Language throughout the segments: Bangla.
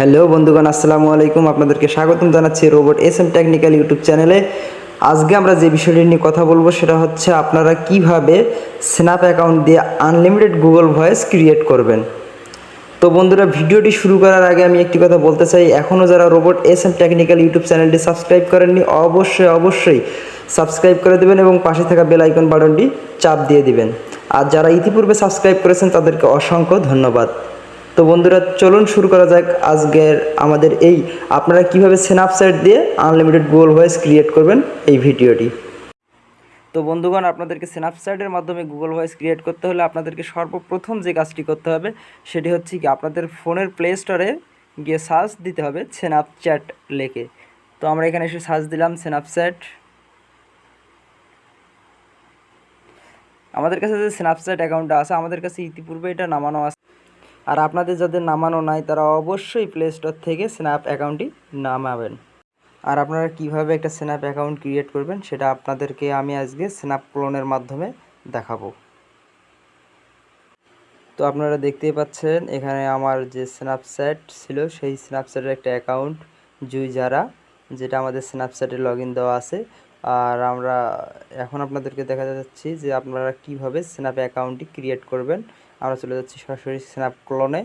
হ্যালো বন্ধুগণ, আসসালামু আলাইকুম। আপনাদেরকে স্বাগতম জানাচ্ছি robot S M technical YouTube চ্যানেলে। আজকে আমরা যে বিষয়টি নিয়ে কথা বলব সেটা হচ্ছে আপনারা কীভাবে স্ন্যাপ অ্যাকাউন্ট দিয়ে আনলিমিটেড গুগল ভয়েস ক্রিয়েট করবেন। তো বন্ধুরা, ভিডিওটি শুরু করার আগে আমি একটি কথা বলতে চাই। এখনও যারা robot S M technical YouTube চ্যানেলটি সাবস্ক্রাইব করেননি, অবশ্যই অবশ্যই সাবস্ক্রাইব করে দেবেন এবং পাশে থাকা বেল আইকন বাটনটি চাপ দিয়ে দিবেন। আর যারা ইতিপূর্বে সাবস্ক্রাইব করেছেন, তাদেরকে অসংখ্য ধন্যবাদ। তো বন্ধুরা, চলুন শুরু করা যাক আজকের আমাদের এই আপনারা কীভাবে স্ন্যাপচ্যাট দিয়ে আনলিমিটেড গুগল ভয়েস ক্রিয়েট করবেন এই ভিডিওটি। তো বন্ধুগণ, আপনাদেরকে স্ন্যাপচ্যাটের মাধ্যমে গুগল ভয়েস ক্রিয়েট করতে হলে আপনাদেরকে সর্বপ্রথম যে কাজটি করতে হবে, সেটি হচ্ছে কি আপনাদের ফোনের প্লে স্টোরে গিয়ে সার্চ দিতে হবে স্ন্যাপচ্যাট লেখে। তো আমরা এখানে এসে সার্চ দিলাম স্ন্যাপচ্যাট আমাদের কাছে যে স্ন্যাপচ্যাট অ্যাকাউন্টটা আছে, আমাদের কাছে ইতিপূর্বে এটা নামানো আছে। আর আপনাদের যাদের নামানো নাই, তারা অবশ্যই প্লে স্টোর থেকে স্ন্যাপ অ্যাকাউন্টটি নামাবেন। আর আপনারা কীভাবে একটা স্ন্যাপ অ্যাকাউন্ট ক্রিয়েট করবেন, সেটা আপনাদেরকে আমি আজকে স্ন্যাপ ক্লোনের মাধ্যমে দেখাবো। তো আপনারা দেখতেই পাচ্ছেন, এখানে আমার যে স্ন্যাপচ্যাট ছিল, সেই স্ন্যাপচ্যাটের একটা অ্যাকাউন্ট জুই যারা যেটা আমাদের স্ন্যাপচ্যাটে লগ দেওয়া আছে। আর আমরা এখন আপনাদেরকে দেখা যাচ্ছি যে আপনারা কীভাবে স্ন্যাপ অ্যাকাউন্টটি ক্রিয়েট করবেন আমরা চলে যাচ্ছি সরাসরি স্ন্যাপ ক্লোনে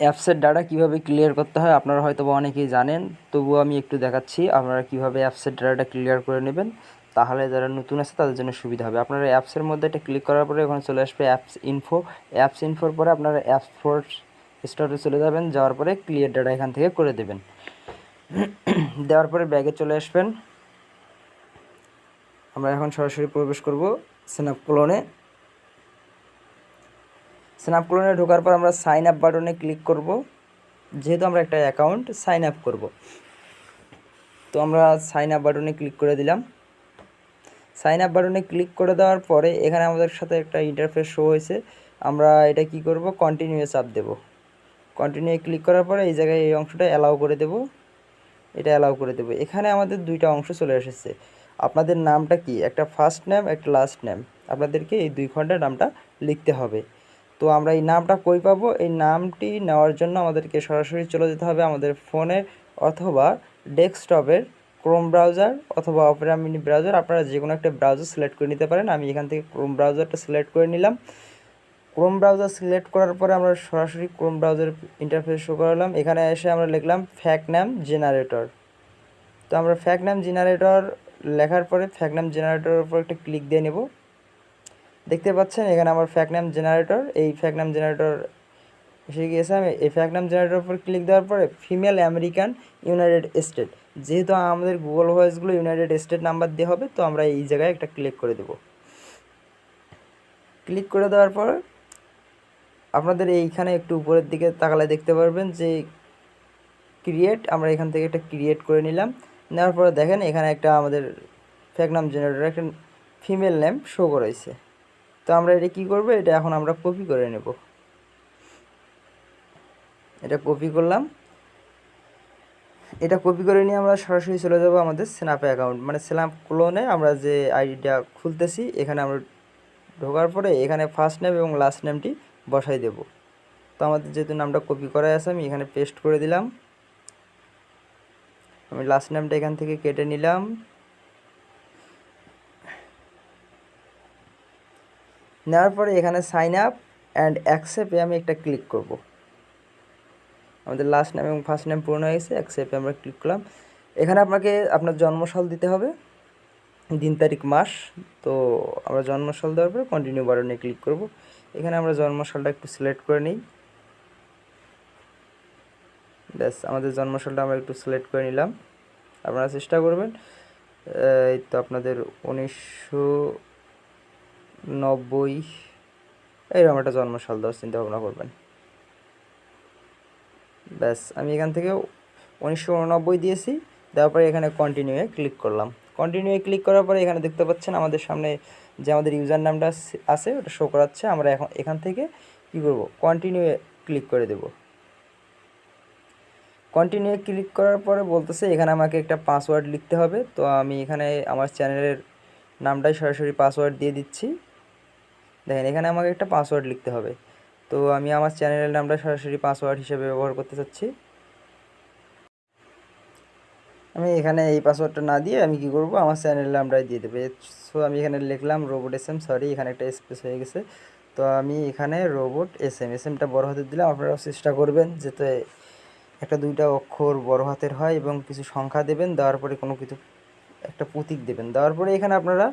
অ্যাপসের ডাটা কীভাবে ক্লিয়ার করতে হয় আপনারা হয়তো অনেকেই জানেন, তবুও আমি একটু দেখাচ্ছি আপনারা কীভাবে অ্যাপসের ডাটাটা ক্লিয়ার করে নেবেন। তাহলে যারা নতুন আছে তাদের জন্য সুবিধা হবে। আপনারা অ্যাপসের মধ্যে এটা ক্লিক করার পরে ওখানে চলে আসবে অ্যাপস ইনফো অ্যাপস ইনফোর পরে আপনারা অ্যাপস ফোর স্টোরে চলে যাবেন, যাওয়ার পরে ক্লিয়ার ডাটা এখান থেকে করে দেবেন। দেওয়ার পরে ব্যাগে চলে আসবেন। আমরা এখন সরাসরি প্রবেশ করব স্ন্যাপ ক্লোনে স্ন্যাপ ক্লোনে ঢোকার পর আমরা সাইন আপ বাটনে ক্লিক করব। যেহেতু আমরা একটা অ্যাকাউন্ট সাইন আপ করব। তো আমরা সাইন আপ বাটনে ক্লিক করে দিলাম। সাইন আপ বাটনে ক্লিক করে দেওয়ার পরে এখানে আমাদের সাথে একটা ইন্টারফেস শো হয়েছে। আমরা এটা কি করব? কন্টিনিউয়ে চাপ দেব। কন্টিনিউ ক্লিক করার পরে এই জায়গায় এই অংশটা অ্যালাউ করে দেব। এটা অ্যালাউ করে দেব। এখানে আমাদের দুইটা অংশ চলে এসেছে। আপনাদের নামটা কি? একটা ফার্স্ট নেম একটা লাস্ট নেম আপনাদেরকে এই দুই খণ্ডের নামটা লিখতে হবে। তো আমরা এই নামটা কই পাবো? এই নামটি নেওয়ার জন্য আমাদেরকে সরাসরি চলে যেতে হবে আমাদের ফোনে অথবা ডেস্কটপের ক্রোম ব্রাউজার অথবা অপেরা মিনি ব্রাউজার। আপনারা যে কোনো একটা ব্রাউজার সিলেক্ট করে নিতে পারেন। আমি এখান থেকে ক্রোম ব্রাউজারটা সিলেক্ট করে নিলাম। ক্রোম ব্রাউজার সিলেক্ট করার পরে আমরা সরাসরি ক্রোম ব্রাউজার ইন্টারফেস শো করালাম। এখানে এসে আমরা লিখলাম ফ্যাক নাম জেনারেটর। তো আমরা ফ্যাক নাম জেনারেটর লেখার পরে ফ্যাক নাম জেনারেটরের উপর একটা ক্লিক দিয়ে নেব। দেখতে পাচ্ছেন, এখানে আমার ফ্যাক নাম জেনারেটর এই ফ্যাক নাম জেনারেটর এসে গিয়েছে। আমি এই ফ্যাক নাম জেনারেটর উপর ক্লিক দেওয়ার পরে ফিমেল আমেরিকান ইউনাইটেড স্টেট যেহেতু আমাদের গুগল ভয়েসগুলো ইউনাইটেড স্টেট নাম্বার দিয়ে হবে, তো আমরা এই জায়গায় একটা ক্লিক করে দেব। ক্লিক করে দেওয়ার পর আপনাদের এইখানে একটু উপরের দিকে তাকালে দেখতে পারবেন যে ক্রিয়েট আমরা এখান থেকে একটা ক্রিয়েট করে নিলাম। নেওয়ার পরে দেখেন, এখানে একটা আমাদের ফ্যাক নাম জেনারেটর একটা ফিমেল নেম শো করেছে তো আমরা এটা কী করব? এটা এখন আমরা কপি করে নেব। এটা কপি করলাম। এটা কপি করে নিয়ে আমরা সরাসরি চলে যাব আমাদের স্ন্যাপে অ্যাকাউন্ট মানে স্ন্যাপ ক্লোনে আমরা যে আইডিটা খুলতেছি, এখানে আমরা ঢোকার পরে এখানে ফার্স্ট নেম এবং লাস্ট নেমটি বসাই দেব। তো আমাদের যেহেতু নামটা কপি করা আছে, আমি এখানে পেস্ট করে দিলাম। আমি লাস্ট নেমটা এখান থেকে কেটে নিলাম। নেওয়ার পরে এখানে সাইন আপ অ্যান্ড অ্যাকসেপ্টে আমি একটা ক্লিক করব। আমাদের লাস্ট নেম এবং ফার্স্ট নেম পূর্ণ হয়ে গেছে অ্যাকসেপ্টে আমরা ক্লিক করলাম। এখানে আপনাকে আপনার জন্মসাল দিতে হবে, দিন, তারিখ, মাস। তো আমরা জন্মসাল দেওয়ার পরে কন্টিনিউ বাটনে ক্লিক করব। এখানে আমরা জন্মসালটা একটু সিলেক্ট করে নিই। ব্যাস, আমাদের জন্মসালটা আমরা একটু সিলেক্ট করে নিলাম। আপনারা চেষ্টা করবেন এই তো আপনাদের উনিশশো নব্বই। এইরকম একটা জন্মসাল দেওয়ার চিন্তা ভাবনা করবেন। ব্যাস, আমি এখান থেকে উনিশশো উননব্বই দিয়েছি পরে এখানে কন্টিনিউয়ে ক্লিক করলাম। কন্টিনিউয়ে ক্লিক করার পরে এখানে দেখতে পাচ্ছেন আমাদের সামনে যে আমাদের ইউজার নামটা আছে, ওটা শো করাচ্ছে। আমরা এখন, এখান থেকে কী করব? কন্টিনিউয়ে ক্লিক করে দেব। কন্টিনিউয়ে ক্লিক করার পরে বলতেছে, এখানে আমাকে একটা পাসওয়ার্ড লিখতে হবে। তো আমি এখানে আমার চ্যানেলের নামটাই সরাসরি পাসওয়ার্ড দিয়ে দিচ্ছি। দেখেন, এখানে আমাকে একটা পাসওয়ার্ড লিখতে হবে। তো আমি আমার চ্যানেলের নামটা সরাসরি পাসওয়ার্ড হিসেবে ব্যবহার করতে চাচ্ছি। আমি এখানে এই পাসওয়ার্ডটা না দিয়ে আমি কি করব? আমার চ্যানেল নামটাই দিয়ে দেবো। সো আমি এখানে লিখলাম রোবট এস এম সরি এখানে একটা স্পেস হয়ে গেছে। তো আমি এখানে রোবট এস এম এস এমটা বড় হাতের দিলাম আপনারাও চেষ্টা করবেন যাতে একটা দুইটা অক্ষর বড় হাতের হয় এবং কিছু সংখ্যা দেবেন, দেওয়ার পরে কোনো কিছু একটা প্রতীক দেবেন। দেওয়ার পরে এখানে আপনারা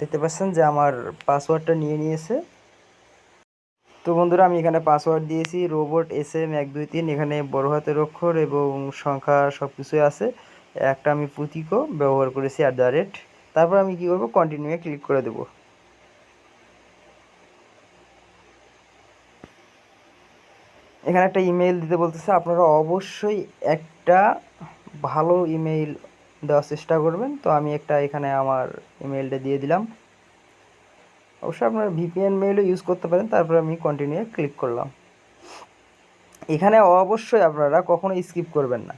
দেখতে পাচ্ছেন যে আমার পাসওয়ার্ডটা নিয়ে নিয়েছে। তো বন্ধুরা, আমি এখানে পাসওয়ার্ড দিয়েছি, রোবট এস এম এক, দুই, তিন, এখানে বড় হাতের অক্ষর এবং সংখ্যা সব কিছুই আছে। একটা আমি প্রতীকও ব্যবহার করেছি অ্যাট দ্য রেট তারপর আমি কী করব? কন্টিনিউয়ে ক্লিক করে দেবো। এখানে একটা ইমেইল দিতে বলতেছে, আপনারা অবশ্যই একটা ভালো ইমেইল দেওয়ার চেষ্টা করবেন। তো আমি একটা এখানে আমার ইমেলটা দিয়ে দিলাম। অবশ্যই আপনারা ভিপিএন মেইলও ইউজ করতে পারেন, তারপর আমি কন্টিনিউ ক্লিক করলাম। এখানে অবশ্যই আপনারা কখনো স্কিপ করবেন না।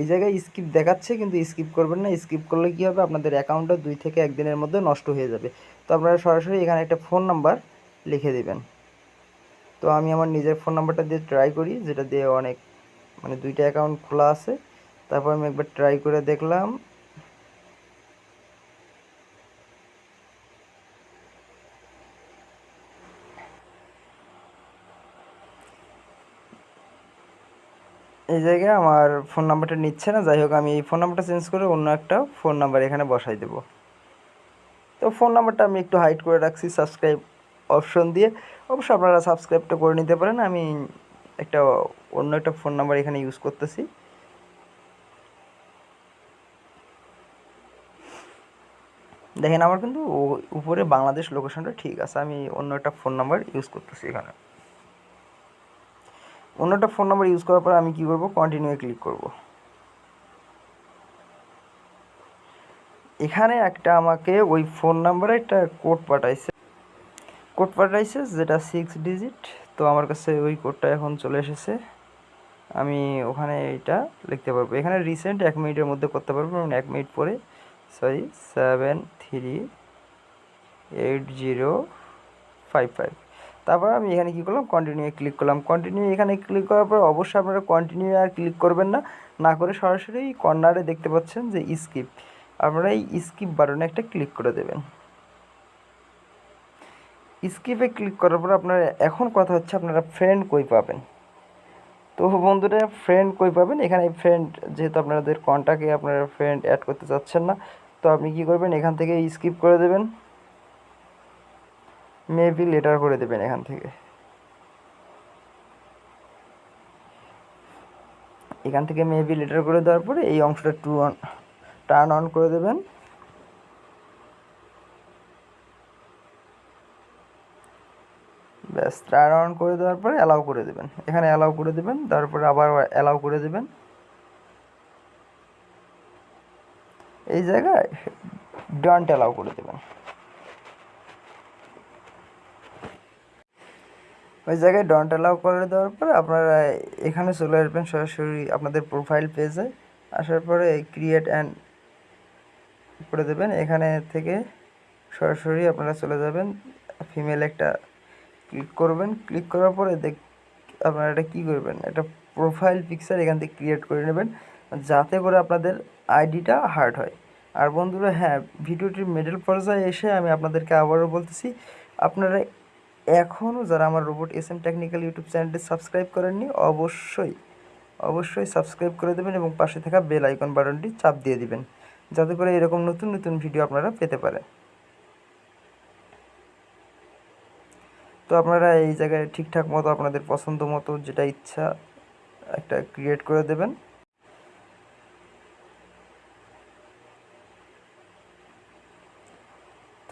এই জায়গায় স্কিপ দেখাচ্ছে, কিন্তু স্কিপ করবেন না। স্কিপ করলে কী হবে? আপনাদের অ্যাকাউন্টটা দুই থেকে একদিনের মধ্যে নষ্ট হয়ে যাবে। তো আপনারা সরাসরি এখানে একটা ফোন নাম্বার লিখে দেবেন। তো আমি আমার নিজের ফোন নাম্বারটা দিয়ে ট্রাই করি, যেটা দিয়ে অনেক মানে দুইটা অ্যাকাউন্ট খোলা আছে। তারপর আমি একবার ট্রাই করে দেখলাম। এই জায়গায় আমার ফোন নাম্বারটা নিচ্ছে না, যাই হোক আমি এই ফোন নাম্বারটা চেঞ্জ করে অন্য একটা ফোন নাম্বার এখানে বসাই দেব। তো ফোন নাম্বারটা আমি একটু হাইড করে রাখছি সাবস্ক্রাইব অপশন দিয়ে। অবশ্যই আপনারা সাবস্ক্রাইবটা করে নিতে পারেন, আমি একটা অন্য একটা ফোন নাম্বার এখানে ইউজ করতেছি। দেখেন আমার কিন্তু উপরে বাংলাদেশ লোকেশনটা ঠিক আছে, আমি অন্য একটা ফোন নাম্বার ইউজ করতেছি এখানে। অন্য একটা ফোন নাম্বার ইউজ করার পর আমি কী করব? কন্টিনিউ ক্লিক করব। এখানে একটা আমাকে ওই ফোন নাম্বারে একটা কোড পাঠাইছে। কোড পাঠাইছে যেটা সিক্স ডিজিট তো আমার কাছে ওই কোডটা এখন চলে এসেছে। আমি ওখানে এটা লিখতে পারব। এখানে রিসেন্ট এক মিনিটের মধ্যে করতে পারব এবং এক মিনিট পরে sorry seven three eight zero five five তারপর আমি এখানে কী করলাম? কন্টিনিউ ক্লিক করলাম। কন্টিনিউ এখানে ক্লিক করার পর অবশ্যই আপনারা কন্টিনিউ আর ক্লিক করবেন না। না করে সরাসরি কর্নারে দেখতে পাচ্ছেন যে স্কিপ আপনারা এই স্কিপ বাটনে একটা ক্লিক করে দেবেন। স্কিপে ক্লিক করার পর আপনারা এখন কথা হচ্ছে আপনারা ফ্রেন্ড কই পাবেন। তো বন্ধুরা ফ্রেন্ড কই পাবেন? এখানে ফ্রেন্ড যেহেতু আপনাদের কন্ট্যাক্টে আপনারা ফ্রেন্ড অ্যাড করতে চাচ্ছেন না তো আপনি কি করবেন? এখান থেকে স্কিপ করে দেবেন। মেবি লেটার করে দেবেন এখান থেকে। এখান থেকে মেবি লেটার করে দেওয়ার পরে এই অংশটা টু অন টার্ন অন করে দেবেন। ব্যাস টার্ন অন করে দেওয়ার পরে অ্যালাউ করে দেবেন। এখানে অ্যালাউ করে দেবেন, তারপরে আবার অ্যালাউ করে দেবেন। এই জায়গায় ডন্ট অ্যালাউ করে দেবেন। ওই জায়গায় ডন্ট অ্যালাউ করে দেওয়ার পরে আপনারা এখানে চলে আসবেন সরাসরি আপনাদের প্রোফাইল পেজে আসার পরে ক্রিয়েট অ্যান্ড করে দেবেন। এখানে থেকে সরাসরি আপনারা চলে যাবেন ফিমেল একটা ক্লিক করবেন। ক্লিক করার পরে দেখ, আপনারা এটা কী করবেন? একটা প্রোফাইল পিকচার এখান থেকে ক্রিয়েট করে নেবেন। যাতে করে আপনাদের আইডিটা হার্ড হয়। আর বন্ধুরা হ্যাঁ ভিডিওটির মিডল পর্যায়ে এসে আমি আপনাদেরকে আবারও বলতেছি, আপনারা এখনও যারা আমার robot S M technical YouTube চ্যানেলটি সাবস্ক্রাইব করেননি, অবশ্যই অবশ্যই সাবস্ক্রাইব করে দেবেন এবং পাশে থাকা বেল আইকন বাটনটি চাপ দিয়ে দিবেন, যাতে করে এরকম নতুন নতুন ভিডিও আপনারা পেতে পারেন। তো আপনারা এই জায়গায় ঠিকঠাক মতো, আপনাদের পছন্দ মতো, যেটা ইচ্ছা, একটা ক্রিয়েট করে দেবেন।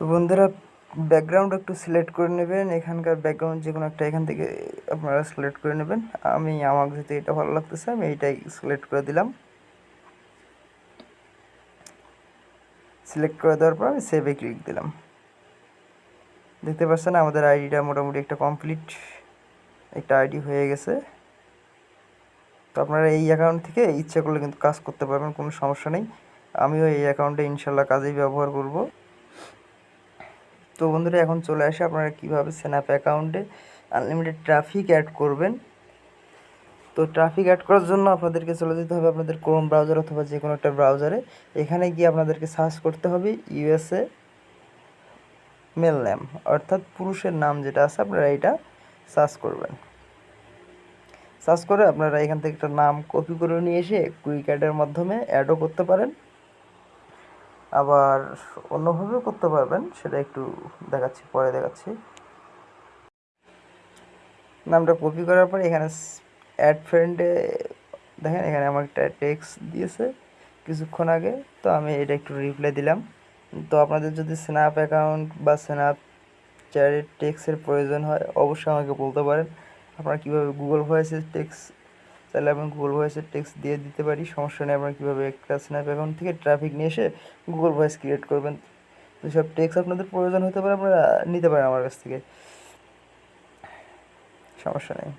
তো বন্ধুরা ব্যাকগ্রাউন্ড একটু সিলেক্ট করে নেবেন। এখানকার ব্যাকগ্রাউন্ড যে কোনো একটা এখান থেকে আপনারা সিলেক্ট করে নেবেন। আমি আমার যেহেতু এটা ভালো লাগতেছে, আমি এইটাই সিলেক্ট করে দিলাম। সিলেক্ট করে দেওয়ার পর আমি সেভে ক্লিক দিলাম। দেখতে পাচ্ছেন আমাদের আইডিটা মোটামুটি একটা কমপ্লিট একটা আইডি হয়ে গেছে। তো আপনারা এই অ্যাকাউন্ট থেকে ইচ্ছা করলে কিন্তু কাজ করতে পারবেন, কোনো সমস্যা নেই। আমিও এই অ্যাকাউন্টে ইনশাল্লাহ কাজেই ব্যবহার করব। তো বন্ধুরা, এখন চলে আসে আপনারা কীভাবে স্ন্যাপ অ্যাকাউন্টে আনলিমিটেড ট্রাফিক অ্যাড করবেন। তো ট্রাফিক অ্যাড করার জন্য আপনাদেরকে চলে যেতে হবে আপনাদের ক্রোম ব্রাউজার অথবা যে কোনো একটা ব্রাউজারে এখানে গিয়ে আপনাদেরকে সার্চ করতে হবে ইউএসএ মেল নেম অর্থাৎ পুরুষের নাম যেটা আছে, আপনারা এটা সার্চ করবেন। সার্চ করে আপনারা এখান থেকে একটা নাম কপি করে নিয়ে এসে কুইক অ্যাডের মাধ্যমে অ্যাডও করতে পারেন। আবার অন্যভাবেও করতে পারবেন, সেটা একটু দেখাচ্ছি, পরে দেখাচ্ছি। নামটা কপি করার পরে এখানে অ্যাড ফ্রেন্ডে দেখেন, এখানে আমার একটা টেক্সট দিয়েছে কিছুক্ষণ আগে, তো আমি এটা একটু রিপ্লাই দিলাম। তো আপনাদের যদি স্ন্যাপ অ্যাকাউন্ট বা স্ন্যাপ চ্যাটের টেক্সের প্রয়োজন হয়, অবশ্যই আমাকে বলতে পারেন। আপনারা কীভাবে গুগল ভয়েসের টেক্স তাহলে আমি গুগল ভয়েসের টেক্সট দিয়ে দিতে পারি। সমস্যা নেই, আপনারা কীভাবে একটা স্ন্যাপ অ্যাকাউন্ট থেকে ট্রাফিক নিয়ে এসে গুগল ভয়েস ক্রিয়েট করবেন। যেসব টেক্স আপনাদের প্রয়োজন হতে পারে, আপনারা নিতে পারেন আমার কাছ থেকে। সমস্যা নেই।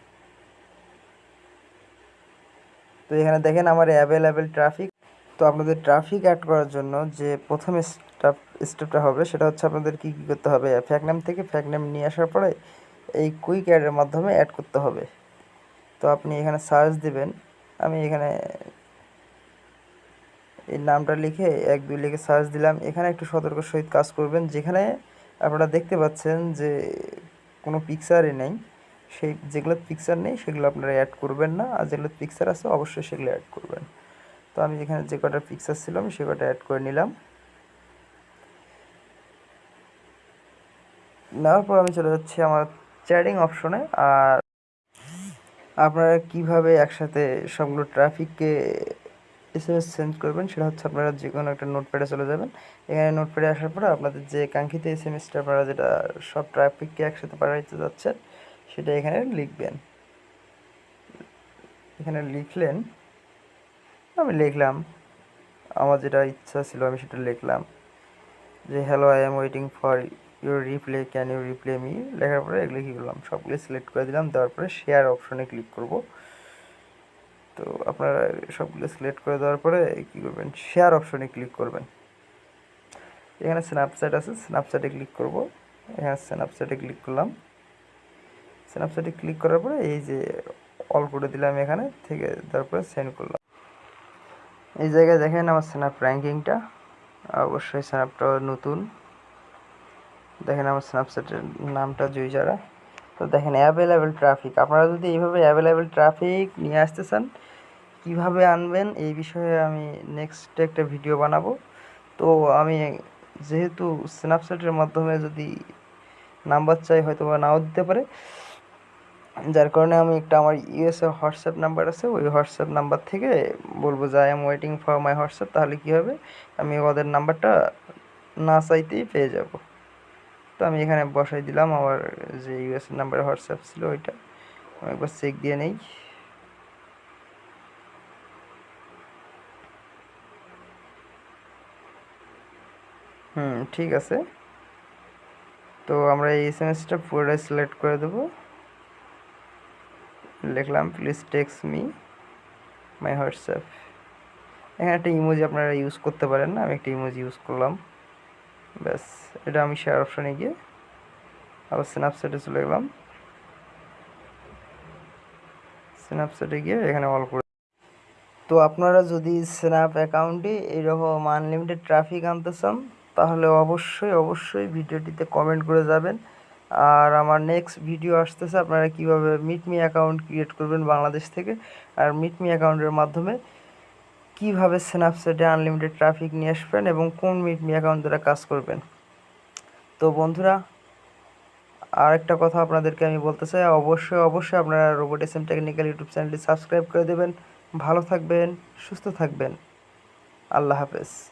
তো এখানে দেখেন আমার অ্যাভেলেবেল ট্রাফিক তো আপনাদের ট্রাফিক অ্যাড করার জন্য যে প্রথম স্টেপ স্টেপটা হবে, সেটা হচ্ছে আপনাদের কী কী করতে হবে। ফ্যাক নাম থেকে ফ্যাক নাম নিয়ে আসার পরে এই কুইক অ্যাডের মাধ্যমে অ্যাড করতে হবে। তো আপনি এখানে সার্চ দিবেন। আমি এখানে এই নামটা লিখে এক দুই লিখে সার্চ দিলাম। এখানে একটু সতর্ক সহিত কাজ করবেন। যেখানে আপনারা দেখতে পাচ্ছেন যে কোনো পিকচারই নেই। সেই যেগুলো পিকচার নেই, সেগুলো আপনারা অ্যাড করবেন না। আর যেগুলো পিকচার আছে, অবশ্যই সেগুলো অ্যাড করবেন। তো আমি এখানে যে কটা পিকচার ছিল, আমি সে কটা অ্যাড করে নিলাম। নেওয়ার পর আমি চলে যাচ্ছি আমার চ্যাটিং অপশনে আর আপনারা কীভাবে একসাথে সবগুলো ট্রাফিককে এস এম এস সেন্ড করবেন সেটা হচ্ছে আপনারা যে কোনো একটা নোটপ্যাডে চলে যাবেন। এখানে নোটপ্যাডে আসার পরে আপনাদের যে কাঙ্ক্ষিত এস এম এসটা আপনারা যেটা সব ট্রাফিককে একসাথে পাঠাইতে যাচ্ছেন, সেটা এখানে লিখবেন। এখানে লিখলেন, আমি লিখলাম, আমার যেটা ইচ্ছা ছিল আমি সেটা লিখলাম যে hello I'm waiting for your reply can you reply me লেখার পরে এগুলো কী করলাম? সবগুলো সিলেক্ট করে দিলাম, দেওয়ার পরে শেয়ার অপশনে ক্লিক করব। তো আপনারা সবগুলো সিলেক্ট করে দেওয়ার পরে কী করবেন? শেয়ার অপশনে ক্লিক করবেন। এখানে স্ন্যাপচ্যাট আছে স্ন্যাপচ্যাটে ক্লিক করব। এখানে স্ন্যাপচ্যাটে ক্লিক করলাম। স্ন্যাপচ্যাটে ক্লিক করার পরে এই যে অল করে দিলাম এখানে, থেকে তারপরে সেন্ড করলাম। এই জায়গায় দেখেন আমার স্ন্যাপ র্যাঙ্কিংটা অবশ্যই স্ন্যাপটা নতুন। দেখেন আমার স্ন্যাপচ্যাটের নামটা জুইজারা তো দেখেন অ্যাভেলেবেল ট্রাফিক আপনারা যদি এইভাবে অ্যাভেলেবেল ট্রাফিক নিয়ে আসতে চান, কীভাবে আনবেন, এই বিষয়ে আমি নেক্সট একটা ভিডিও বানাবো। তো আমি যেহেতু স্ন্যাপচ্যাটের মাধ্যমে যদি নাম্বার চাই হয়তো বা নাও দিতে পারে। যার কারণে আমি একটা আমার ইউএসএ হোয়াটসঅ্যাপ নাম্বার আছে, ওই হোয়াটসঅ্যাপ নাম্বার থেকে বলব যে I'm waiting for my WhatsApp তাহলে কী হবে? আমি ওদের নাম্বারটা না চাইতেই পেয়ে যাব। তো আমি এখানে বসাই দিলাম। আমার যে ইউএসএ নাম্বারে হোয়াটসঅ্যাপ ছিল ওইটা। একবার চেক দিয়ে নেই। হুম, ঠিক আছে। তো আমরা এই এস এম এসটা পুরোটাই সিলেক্ট করে দেবো। লিখলাম please text me my WhatsApp এখানে একটা ইমোজি আপনারা ইউজ করতে পারেন না। আমি একটা ইমোজি ইউজ করলাম। ব্যাস, এটা আমি শেয়ার অপশানে গিয়ে আবার স্ন্যাপচ্যাটে চলে গেলাম। স্ন্যাপচ্যাটে গিয়ে এখানে অল করে তো আপনারা যদি স্ন্যাপ অ্যাকাউন্টে এরকম আনলিমিটেড ট্রাফিক আনতে চান, তাহলে অবশ্যই অবশ্যই ভিডিওটিতে কমেন্ট করে যাবেন। আর আমার নেক্সট ভিডিও আসতেছে, আপনারা কীভাবে মিটমি অ্যাকাউন্ট ক্রিয়েট করবেন বাংলাদেশ থেকে। আর মিটমি অ্যাকাউন্টের মাধ্যমে কীভাবে স্ন্যাপচ্যাটে আনলিমিটেড ট্রাফিক নিয়ে আসবেন এবং কোন মিটমি অ্যাকাউন্ট দ্বারা কাজ করবেন? তো বন্ধুরা আর একটা কথা আপনাদেরকে আমি বলতে চাই, অবশ্যই অবশ্যই আপনারা robot S M technical YouTube চ্যানেলটি সাবস্ক্রাইব করে দেবেন। ভালো থাকবেন, সুস্থ থাকবেন। আল্লাহ হাফেজ।